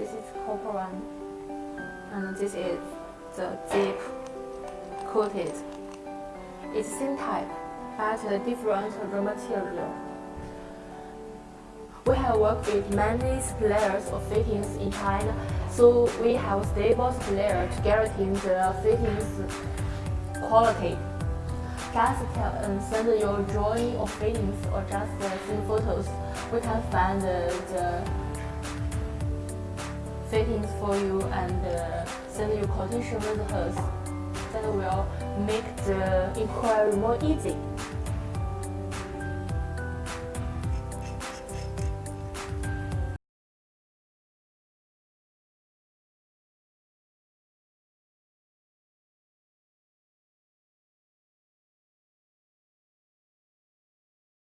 this is copper one, and this is the zip coated. It's same type, but a different raw material. We have worked with many suppliers of fittings in China, so we have stable supplier to guarantee the fittings quality. Just tell, um, send your drawing of fittings or just uh, send photos. We can find uh, the fittings for you and uh, send you quotation with us. That will make the inquiry more easy.